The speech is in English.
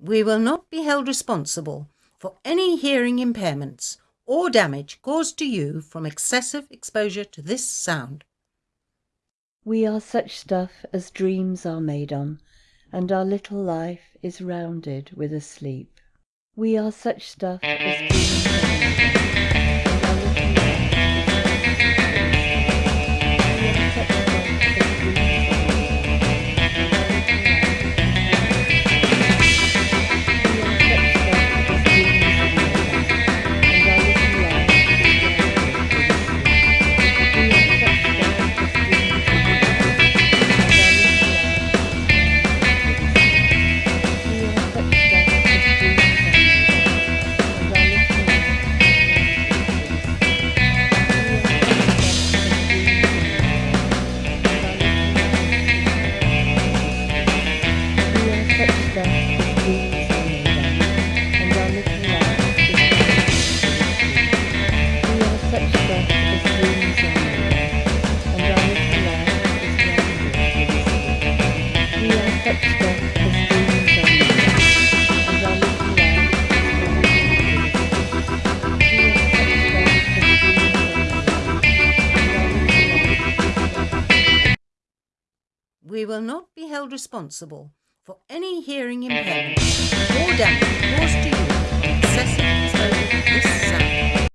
We will not be held responsible for any hearing impairments or damage caused to you from excessive exposure to this sound. We are such stuff as dreams are made on, and our little life is rounded with a sleep. We are such stuff as We will not be held responsible for any hearing impairment. Or damage caused to you